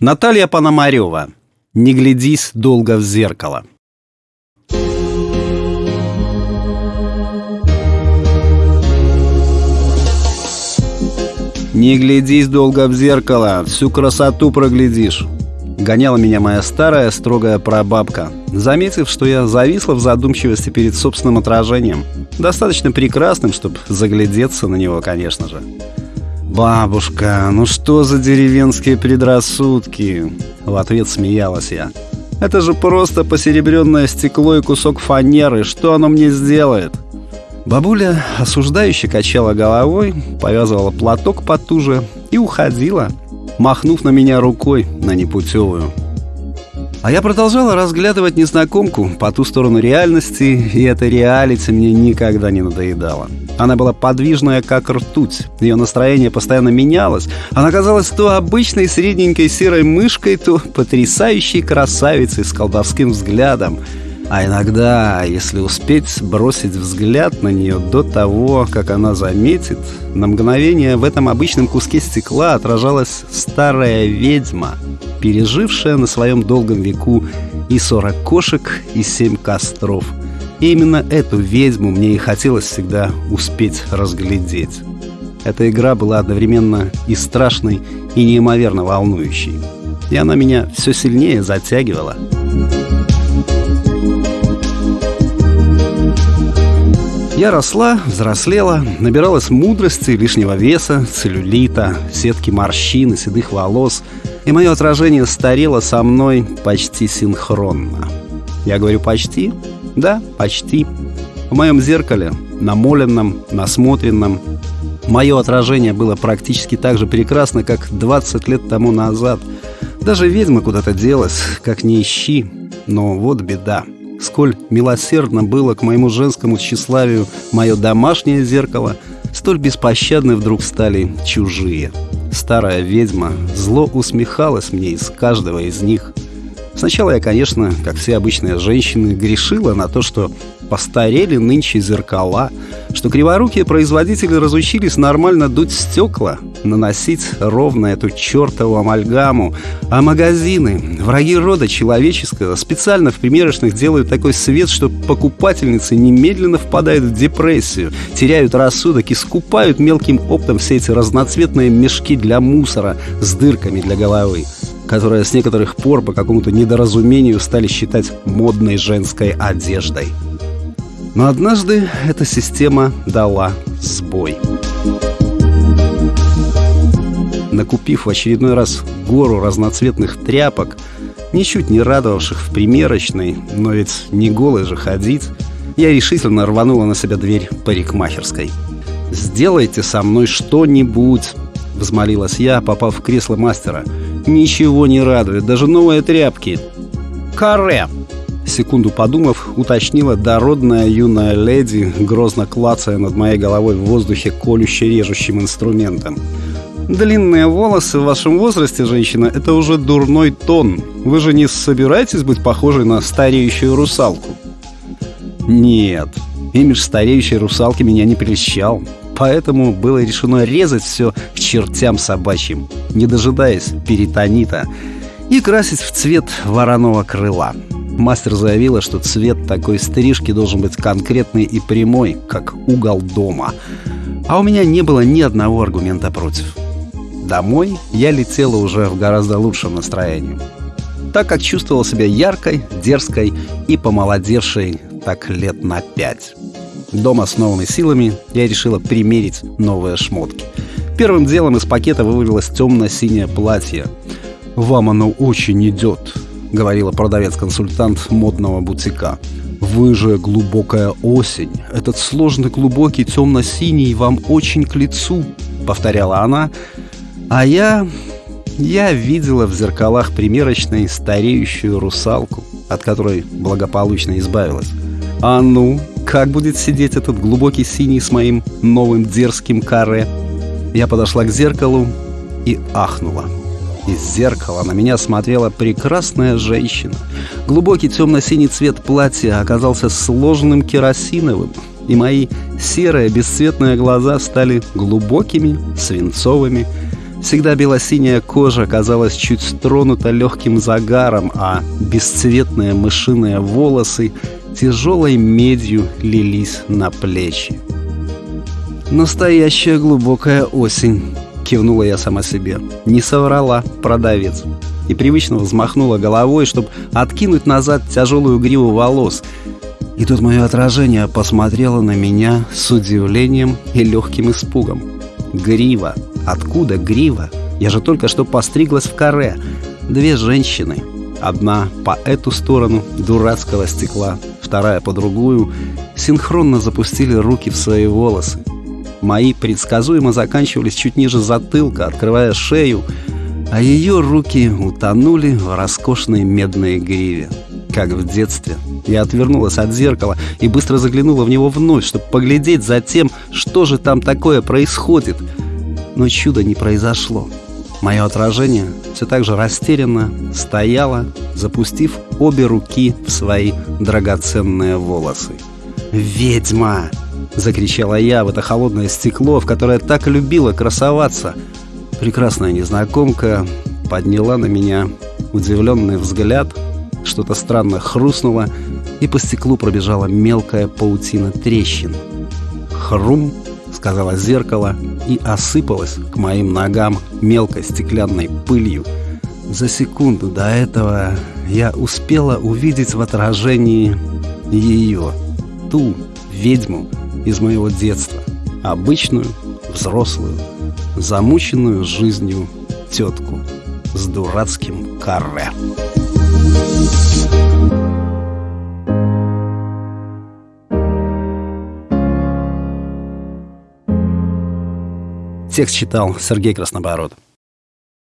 Наталья Пономарева. Не глядись долго в зеркало. Не глядись долго в зеркало, всю красоту проглядишь. Гоняла меня моя старая строгая прабабка, заметив, что я зависла в задумчивости перед собственным отражением. Достаточно прекрасным, чтобы заглядеться на него, конечно же. «Бабушка, ну что за деревенские предрассудки?» В ответ смеялась я. «Это же просто посеребренное стекло и кусок фанеры. Что оно мне сделает?» Бабуля осуждающе качала головой, повязывала платок потуже и уходила, махнув на меня рукой на непутевую. А я продолжала разглядывать незнакомку по ту сторону реальности, и эта реалити мне никогда не надоедала. Она была подвижная, как ртуть. Ее настроение постоянно менялось. Она казалась то обычной средненькой серой мышкой, то потрясающей красавицей с колдовским взглядом — а иногда, если успеть бросить взгляд на нее до того, как она заметит, на мгновение в этом обычном куске стекла отражалась старая ведьма, пережившая на своем долгом веку и сорок кошек, и семь костров. И именно эту ведьму мне и хотелось всегда успеть разглядеть. Эта игра была одновременно и страшной, и неимоверно волнующей. И она меня все сильнее затягивала. Я росла, взрослела, набиралась мудрости, лишнего веса, целлюлита, сетки морщин и седых волос, и мое отражение старело со мной почти синхронно. Я говорю «почти»? Да, почти. В моем зеркале, намоленном, насмотренном, мое отражение было практически так же прекрасно, как 20 лет тому назад. Даже ведьма куда-то делась, как не ищи. Но вот беда — Сколь милосердно было к моему женскому тщеславию мое домашнее зеркало, столь беспощадны вдруг стали чужие. Старая ведьма зло усмехалась мне из каждого из них. Сначала я, конечно, как все обычные женщины, грешила на то, что постарели нынче зеркала, что криворукие производители разучились нормально дуть стекла, наносить ровно эту чертову амальгаму, а магазины, враги рода человеческого, специально в примерочных делают такой свет, что покупательницы немедленно впадают в депрессию, теряют рассудок и скупают мелким оптом все эти разноцветные мешки для мусора с дырками для головы которые с некоторых пор по какому-то недоразумению стали считать модной женской одеждой. Но однажды эта система дала сбой. Накупив в очередной раз гору разноцветных тряпок, ничуть не радовавших в примерочной, но ведь не голой же ходить, я решительно рванула на себя дверь парикмахерской. «Сделайте со мной что-нибудь!» — взмолилась я, попав в кресло мастера. «Ничего не радует, даже новые тряпки!» «Каре!» Секунду подумав, уточнила дородная юная леди, грозно клацая над моей головой в воздухе колюще-режущим инструментом. «Длинные волосы в вашем возрасте, женщина, это уже дурной тон. Вы же не собираетесь быть похожей на стареющую русалку?» «Нет, имидж стареющей русалки меня не прельщал, поэтому было решено резать все к чертям собачьим, не дожидаясь перитонита, и красить в цвет вороного крыла». Мастер заявила, что цвет такой стрижки должен быть конкретный и прямой, как угол дома. А у меня не было ни одного аргумента против. Домой я летела уже в гораздо лучшем настроении. Так как чувствовала себя яркой, дерзкой и помолодевшей так лет на пять. Дома с новыми силами я решила примерить новые шмотки. Первым делом из пакета вывалилось темно-синее платье. «Вам оно очень идет», — говорила продавец-консультант модного бутика. «Вы же глубокая осень. Этот сложный глубокий темно-синий вам очень к лицу», — повторяла она. А я... я видела в зеркалах примерочной стареющую русалку, от которой благополучно избавилась. А ну, как будет сидеть этот глубокий синий с моим новым дерзким каре? Я подошла к зеркалу и ахнула. Из зеркала на меня смотрела прекрасная женщина. Глубокий темно-синий цвет платья оказался сложным керосиновым, и мои серые бесцветные глаза стали глубокими, свинцовыми. Всегда белосиняя кожа казалась чуть тронута легким загаром, а бесцветные мышиные волосы тяжелой медью лились на плечи. «Настоящая глубокая осень», — кивнула я сама себе. Не соврала продавец. И привычно взмахнула головой, чтобы откинуть назад тяжелую гриву волос. И тут мое отражение посмотрело на меня с удивлением и легким испугом. Грива. Откуда грива? Я же только что постриглась в каре. Две женщины. Одна по эту сторону дурацкого стекла, вторая по другую, синхронно запустили руки в свои волосы. Мои предсказуемо заканчивались чуть ниже затылка, открывая шею, а ее руки утонули в роскошной медной гриве. Как в детстве. Я отвернулась от зеркала и быстро заглянула в него вновь, чтобы поглядеть за тем, что же там такое происходит. Но чуда не произошло. Мое отражение все так же растерянно стояло, запустив обе руки в свои драгоценные волосы. «Ведьма!» — закричала я в это холодное стекло, в которое так любила красоваться. Прекрасная незнакомка подняла на меня удивленный взгляд, что-то странно хрустнуло, и по стеклу пробежала мелкая паутина трещин. «Хрум!» — сказала зеркало и осыпалась к моим ногам мелкой стеклянной пылью. За секунду до этого я успела увидеть в отражении ее, ту ведьму, из моего детства. Обычную, взрослую, замученную жизнью тетку с дурацким каре. Текст читал Сергей Краснобород.